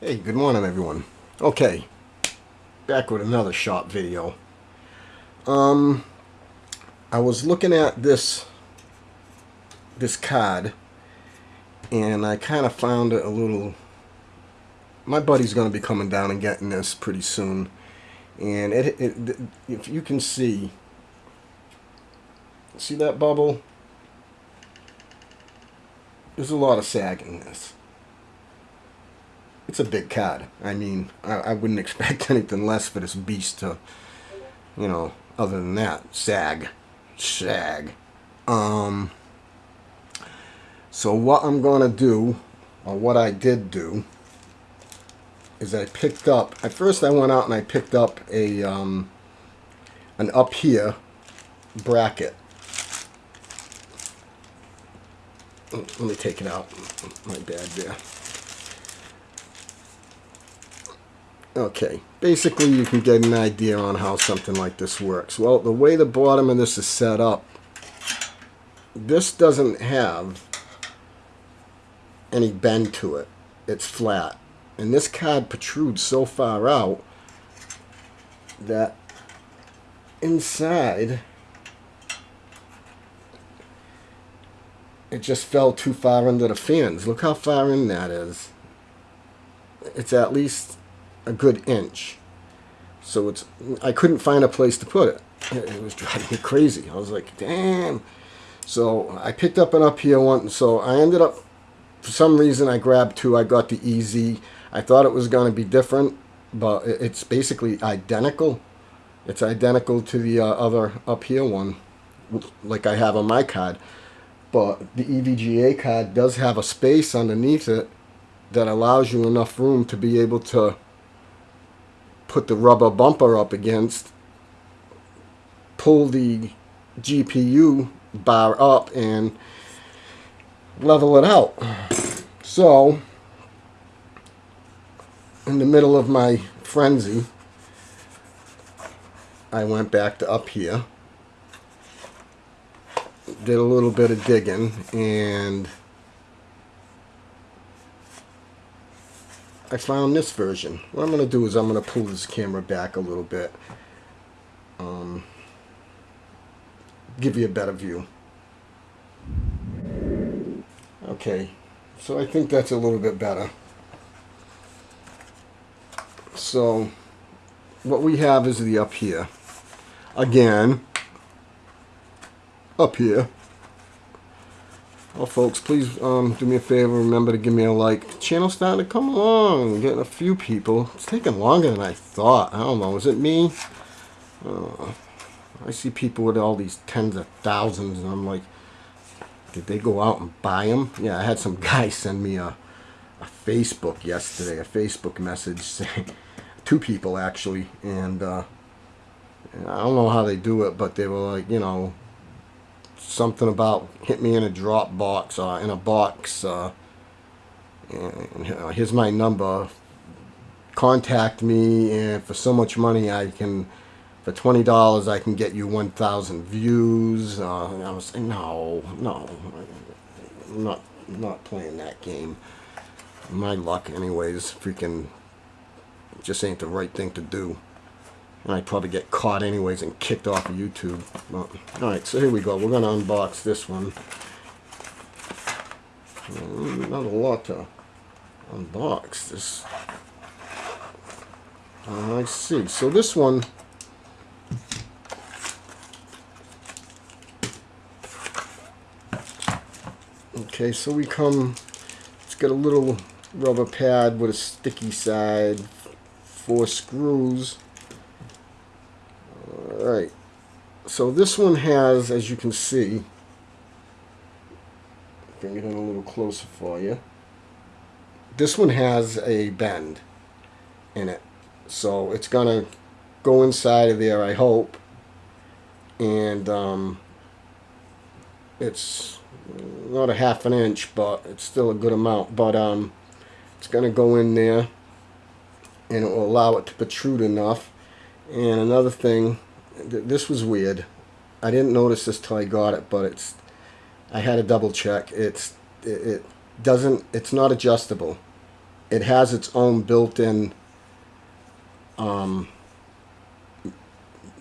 Hey, good morning everyone. Okay, back with another shop video. Um, I was looking at this this card and I kind of found it a little my buddy's going to be coming down and getting this pretty soon and it, it if you can see see that bubble there's a lot of sag in this it's a big card I mean I, I wouldn't expect anything less for this beast to you know other than that sag sag um so what I'm going to do, or what I did do, is I picked up, at first I went out and I picked up a, um, an upHere bracket. Let me take it out. My bad there. Okay, basically you can get an idea on how something like this works. Well, the way the bottom of this is set up, this doesn't have any bend to it. It's flat. And this card protrudes so far out that inside it just fell too far under the fans. Look how far in that is. It's at least a good inch. So it's I couldn't find a place to put it. It was driving me crazy. I was like, damn. So I picked up an upHere one. So I ended up for some reason I grabbed two. I got the EZ. I thought it was going to be different, but it's basically identical. It's identical to the uh, other upHere one, like I have on my card. But the EVGA card does have a space underneath it that allows you enough room to be able to put the rubber bumper up against, pull the GPU bar up, and level it out. So, in the middle of my frenzy, I went back to upHere, did a little bit of digging, and I found this version. What I'm going to do is I'm going to pull this camera back a little bit, um, give you a better view. Okay, so I think that's a little bit better. So what we have is the upHere. Again, upHere. Well, folks, please um, do me a favor. Remember to give me a like. The channel's starting to come along. Getting a few people. It's taking longer than I thought. I don't know. Is it me? Uh, I see people with all these tens of thousands, and I'm like, did they go out and buy them? Yeah, I had some guy send me a, a Facebook yesterday, a Facebook message saying, two people actually, and uh, I don't know how they do it, but they were like, you know, something about hit me in a drop box uh, in a box. Uh, and, uh, here's my number. Contact me, and for so much money, I can for twenty dollars I can get you one thousand views. Uh, I was saying, no, no, I'm not not playing that game. My luck, anyways, freaking just ain't the right thing to do. And I'd probably get caught anyways and kicked off of YouTube. Well, Alright, so here we go. We're going to unbox this one. Not a lot to unbox. This. Uh, I see. So this one Okay, so we come, it's got a little rubber pad with a sticky side, four screws. Alright, so this one has, as you can see, bring it in a little closer for you. This one has a bend in it. So it's going to go inside of there, I hope. And um, it's not a half an inch, but it's still a good amount. But um, it's going to go in there, and it will allow it to protrude enough. And another thing, th this was weird. I didn't notice this till I got it, but it's. I had a double check. It's it, it doesn't. It's not adjustable. it has its own built-in um,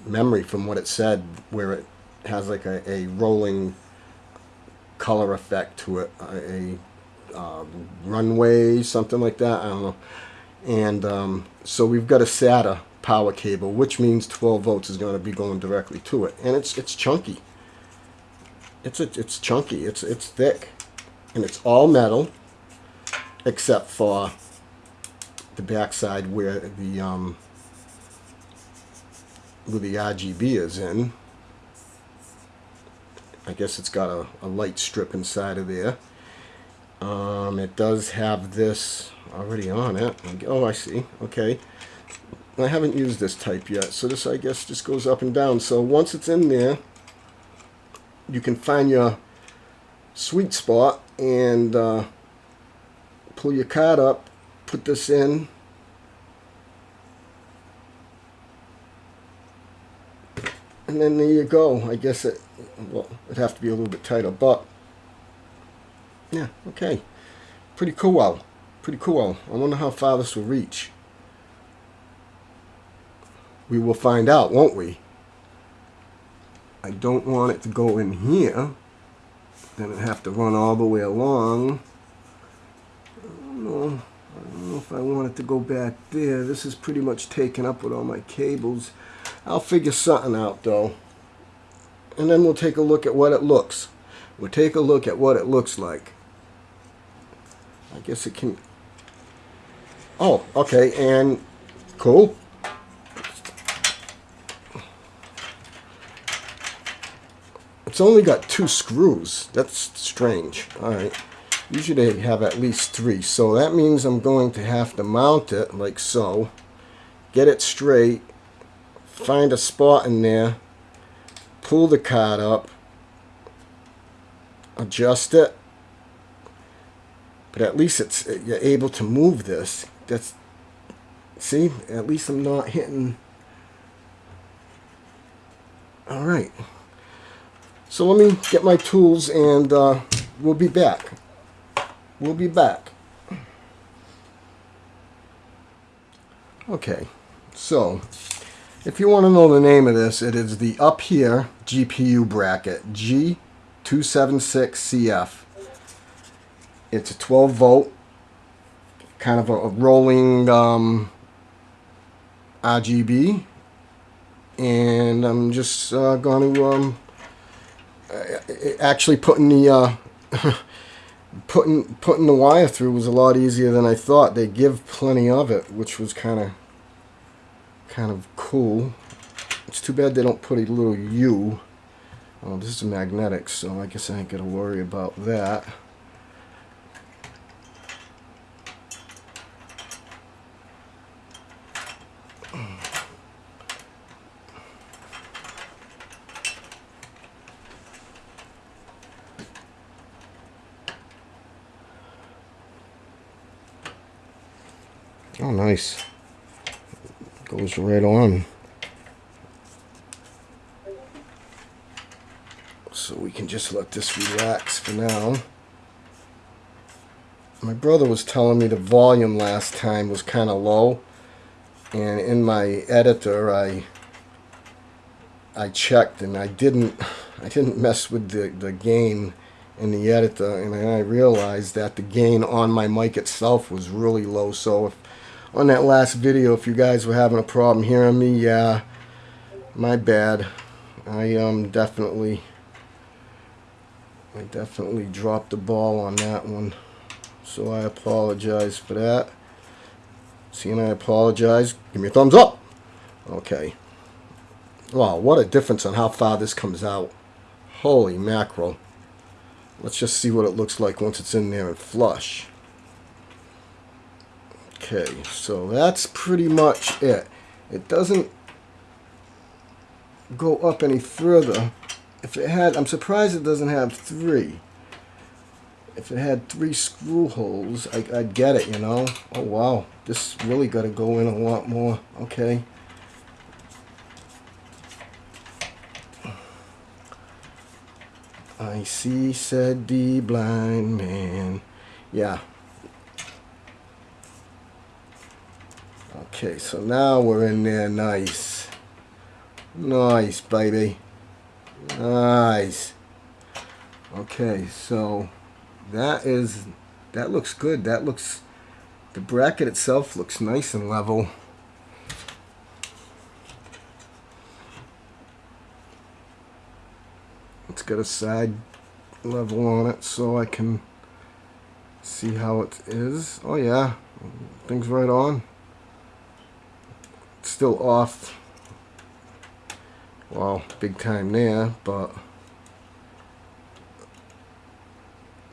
memory from what it said, where it has like a, a rolling color effect to it, a, a uh, runway, something like that. I don't know. And um, so we've got a SATA power cable, which means 12 volts is going to be going directly to it, and it's it's chunky. It's a, it's chunky. It's it's thick, and it's all metal, except for the backside where the um, where the RGB is in. I guess it's got a, a light strip inside of there. Um, it does have this already on it. Oh, I see. Okay. I haven't used this type yet, so this, I guess, just goes up and down. So once it's in there, you can find your sweet spot and uh, pull your card up, put this in, and then there you go. I guess it, well, it'd have to be a little bit tighter, but yeah, okay. Pretty cool. Pretty cool. I wonder how far this will reach. We will find out, won't we? I don't want it to go in here. Then it have to run all the way along. I don't know. I don't know if I want it to go back there. This is pretty much taken up with all my cables. I'll figure something out though. And then we'll take a look at what it looks. We'll take a look at what it looks like. I guess it can... Oh, okay, and cool. It's only got two screws. That's strange. Alright. Usually they have at least three. So that means I'm going to have to mount it like so. Get it straight. Find a spot in there. Pull the card up. Adjust it. But at least it's you're able to move this. That's see, at least I'm not hitting. All right. So let me get my tools and uh, we'll be back. We'll be back. Okay, so if you want to know the name of this, it is the upHere GPU bracket G276CF. It's a 12 volt, kind of a, rolling um, RGB, and I'm just uh, going to um, actually putting the uh, putting putting the wire through was a lot easier than I thought. They give plenty of it, which was kind of kind of cool. It's too bad they don't put a little U. Oh, this is magnetic, so I guess I ain't to worry about that. Oh, nice. Goes right on. So we can just let this relax for now. My brother was telling me the volume last time was kind of low. And in my editor, I I checked and I didn't I didn't mess with the, the gain in the editor and I realized that the gain on my mic itself was really low so if on that last video if you guys were having a problem hearing me yeah my bad. I um definitely I definitely dropped the ball on that one so I apologize for that. Seeing I apologize. Give me a thumbs up. Okay. Wow what a difference on how far this comes out. Holy mackerel. Let's just see what it looks like once it's in there and flush Okay, so that's pretty much it. It doesn't go up any further. If it had, I'm surprised it doesn't have three. If it had three screw holes, I, would get it, you know. Oh, wow. This really got to go in a lot more. Okay. I see, said the blind man. Yeah, Okay, so now we're in there nice. Nice, baby. Nice. Okay, so that is, that looks good. That looks, the bracket itself looks nice and level. It's got a side level on it so I can see how it is. Oh yeah, things right on. Still off. Well, big time there, but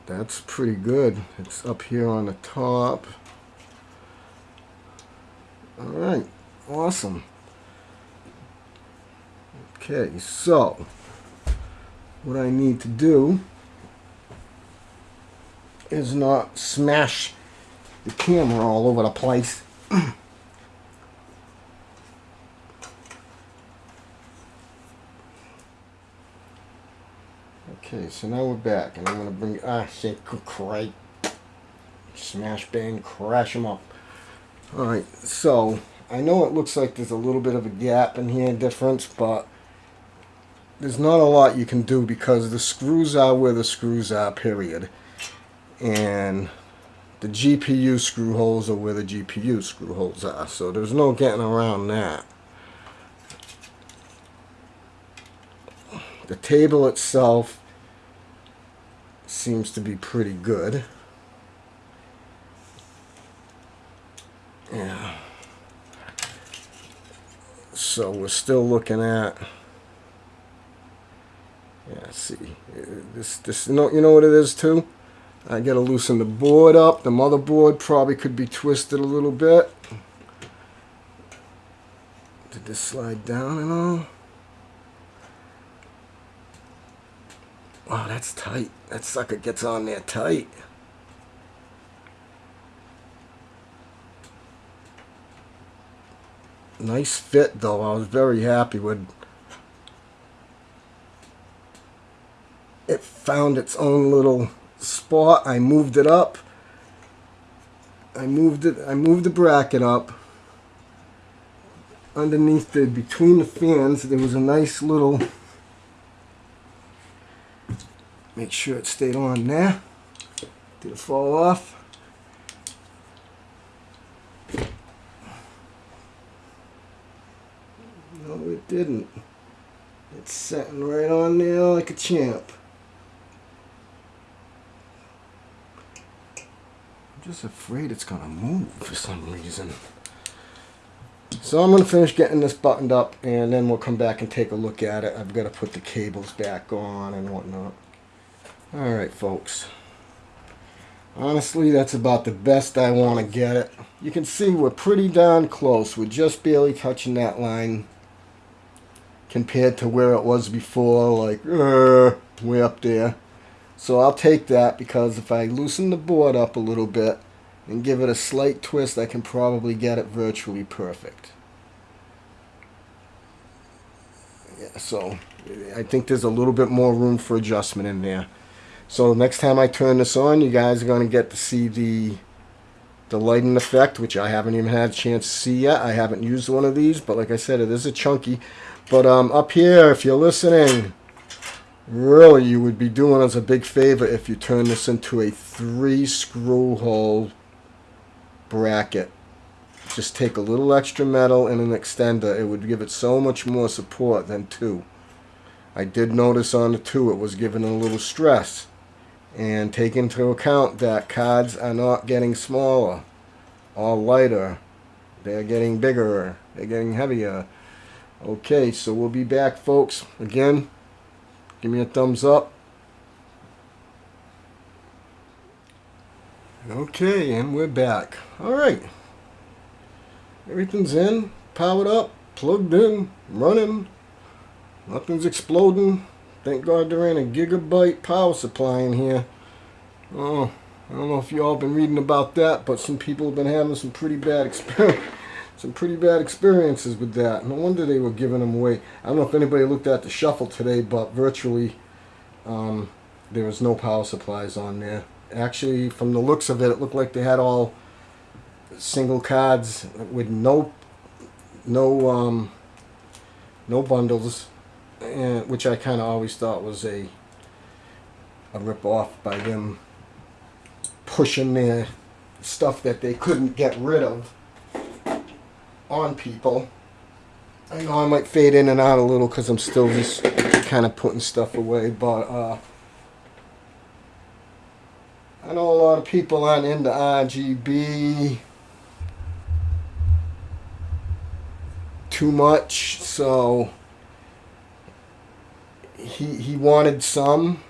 that's pretty good. It's up here on the top. Alright, awesome. Okay, so what I need to do is not smash the camera all over the place. okay, so now we're back, and I'm to bring, ah, shit, cray. Smash, bang, crash them up. Alright, so, I know it looks like there's a little bit of a gap in here, difference, but there's not a lot you can do because the screws are where the screws are, period. And the GPU screw holes are where the GPU screw holes are. So there's no getting around that. The table itself seems to be pretty good. Yeah. So we're still looking at yeah, see, this, this, you know, you know what it is too? I gotta loosen the board up. The motherboard probably could be twisted a little bit. Did this slide down and all? Wow, that's tight. That sucker gets on there tight. Nice fit though. I was very happy with it found its own little spot. I moved it up. I moved it. I moved the bracket up. Underneath the between the fans, there was a nice little. Make sure it stayed on there. Did it fall off? No, it didn't. It's sitting right on there like a champ. I'm just afraid it's gonna move for some reason. So I'm gonna finish getting this buttoned up and then we'll come back and take a look at it. I've got to put the cables back on and whatnot. Alright folks. Honestly, that's about the best I want to get it. You can see we're pretty darn close. We're just barely touching that line compared to where it was before, like, uh, way up there. So I'll take that because if I loosen the board up a little bit and give it a slight twist, I can probably get it virtually perfect. Yeah, so I think there's a little bit more room for adjustment in there. So next time I turn this on, you guys are going to get to see the the lighting effect, which I haven't even had a chance to see yet. I haven't used one of these, but like I said, it is a chunky. But um, upHere, if you're listening, really you would be doing us a big favor if you turn this into a three screw hole bracket just take a little extra metal and an extender it would give it so much more support than two I did notice on the two it was given a little stress and take into account that cards are not getting smaller or lighter they're getting bigger they're getting heavier okay so we'll be back folks again Give me a thumbs up. Okay, and we're back. Alright. Everything's in, powered up, plugged in, running. Nothing's exploding. Thank God there ain't a gigabyte power supply in here. Oh, I don't know if you all been reading about that, but some people have been having some pretty bad some pretty bad experiences with that. No wonder they were giving them away. I don't know if anybody looked at the shuffle today, but virtually um, there was no power supplies on there. Actually, from the looks of it, it looked like they had all single cards with no no um, no bundles, and, which I kind of always thought was a a rip off by them pushing their stuff that they couldn't get rid of on people. I know I might fade in and out a little because I'm still just kind of putting stuff away, but uh, I know a lot of people aren't into RGB too much, so he he wanted some,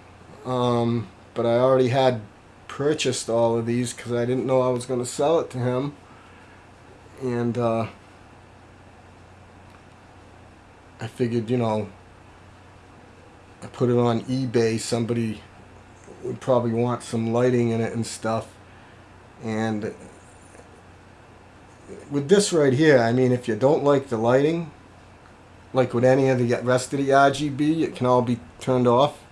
um, but I already had purchased all of these because I didn't know I was going to sell it to him, and uh, I figured, you know, I put it on eBay. Somebody would probably want some lighting in it and stuff, and with this right here, I mean, if you don't like the lighting, like with any of the rest of the RGB, it can all be turned off.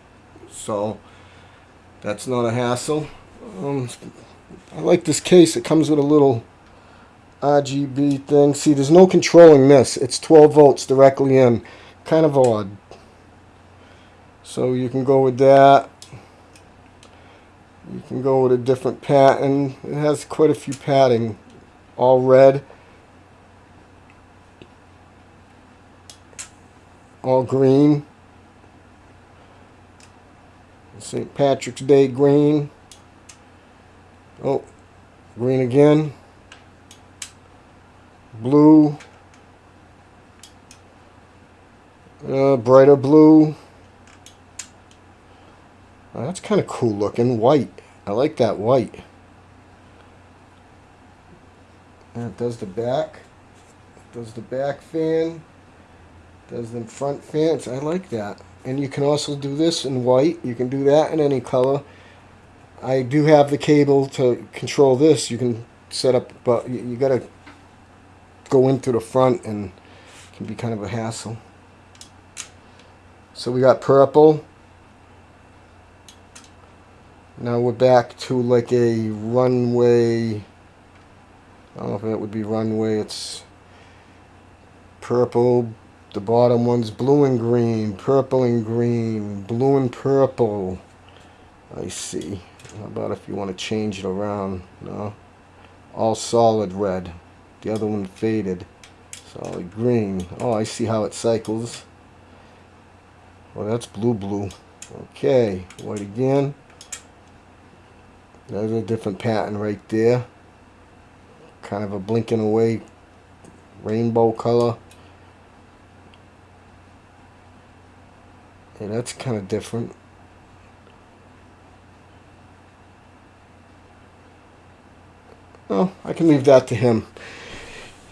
So that's not a hassle. Um, I like this case. It comes with a little RGB thing. See, there's no controlling this. It's 12 volts directly in. Kind of odd. So you can go with that. You can go with a different pattern. It has quite a few padding all red, all green, St. Patrick's Day green, oh, green again, blue, uh, brighter blue, oh, that's kind of cool looking, white, I like that white. And it does the back. Does the back fan. Does the front fans. I like that. And you can also do this in white. You can do that in any color. I do have the cable to control this. You can set up, but you, you got to go in through the front and can be kind of a hassle. So we got purple. Now we're back to like a runway I don't know if that would be runway. It's purple. The bottom one's blue and green, purple and green, blue and purple. I see. How about if you want to change it around? No. All solid red. The other one faded. Solid green. Oh, I see how it cycles. Well, that's blue blue. Okay. White again. There's a different pattern right there kind of a blinking away rainbow color. That's kind of different. Well, I can leave that to him.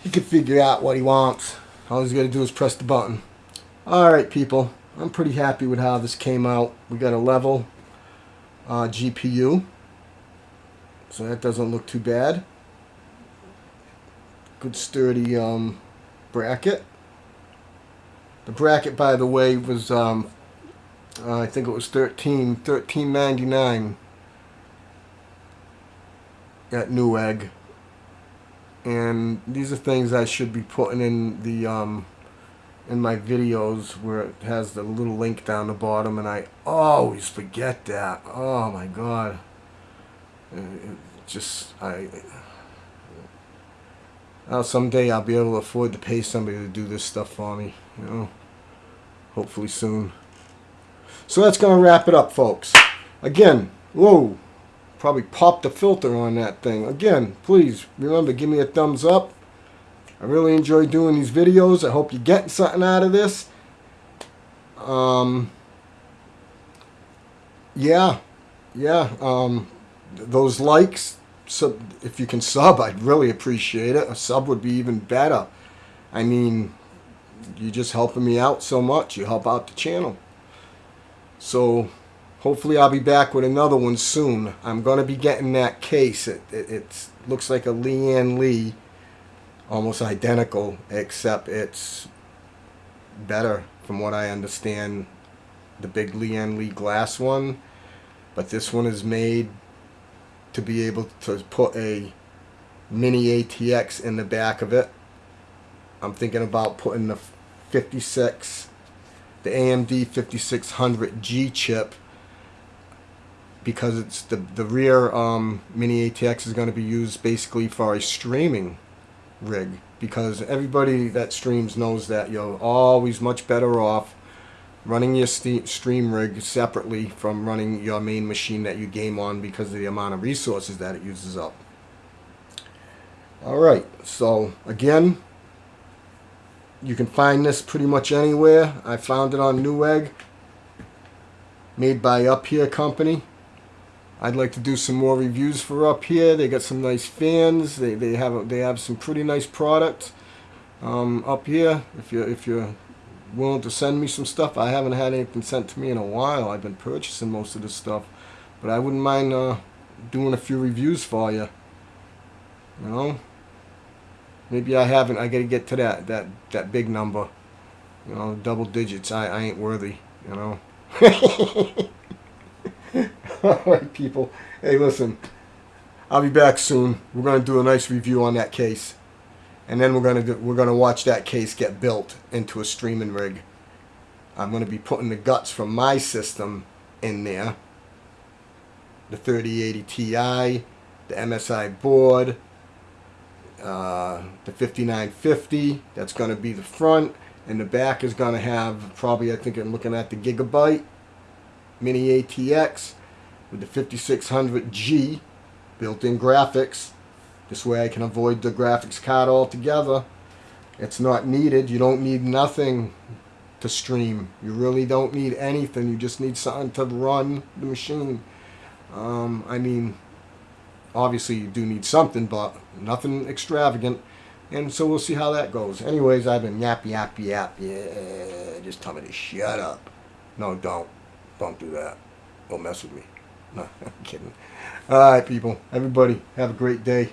He can figure out what he wants. All he's got to do is press the button. Alright, people. I'm pretty happy with how this came out. We got a level uh, GPU. So that doesn't look too bad good sturdy um, bracket. The bracket, by the way, was um, uh, I think it was 13 13.99 at Newegg. And these are things I should be putting in the um, in my videos where it has the little link down the bottom, and I always forget that. Oh my God! It just I uh, someday I'll be able to afford to pay somebody to do this stuff for me, you know. Hopefully soon. So that's going to wrap it up, folks. Again, whoa, probably popped the filter on that thing. Again, please remember, give me a thumbs up. I really enjoy doing these videos. I hope you're getting something out of this. Um, yeah, yeah, um, those likes, sub, if you can sub, I'd really appreciate it. A sub would be even better. I mean, you're just helping me out so much. You help out the channel. So, hopefully I'll be back with another one soon. I'm going to be getting that case. It, it, looks like a Lian Li, Almost identical, except it's better from what I understand. The big Lian Li glass one. But this one is made to be able to put a mini ATX in the back of it. I'm thinking about putting the 56, the AMD 5600G chip because it's the the rear um, mini ATX is going to be used basically for a streaming rig because everybody that streams knows that you're always much better off running your stream rig separately from running your main machine that you game on because of the amount of resources that it uses up. Alright, so again, you can find this pretty much anywhere. I found it on Newegg, made by upHere Company. I'd like to do some more reviews for upHere. They got some nice fans. They, they have they have some pretty nice products um, upHere. If you if you're willing to send me some stuff, I haven't had anything sent to me in a while. I've been purchasing most of this stuff, but I wouldn't mind uh, doing a few reviews for you. You know, maybe I haven't. I got to get to that that that big number. You know, double digits. I I ain't worthy. You know. All right, people. Hey, listen. I'll be back soon. We're to do a nice review on that case, and then we're to do, we're to watch that case get built into a streaming rig. I'm to be putting the guts from my system in there. The 3080 Ti, the MSI board, uh, the 5950. That's going to be the front, and the back is going to have probably I think I'm looking at the Gigabyte Mini ATX with the 5600G built-in graphics. This way I can avoid the graphics card altogether. It's not needed. You don't need nothing to stream. You really don't need anything. You just need something to run the machine. Um, I mean, obviously you do need something, but nothing extravagant. And so we'll see how that goes. Anyways, I've been yap, yap, yap. Yeah, just tell me to shut up. No, don't. Don't do that. Don't mess with me. No, I'm kidding. All right, people. Everybody, have a great day.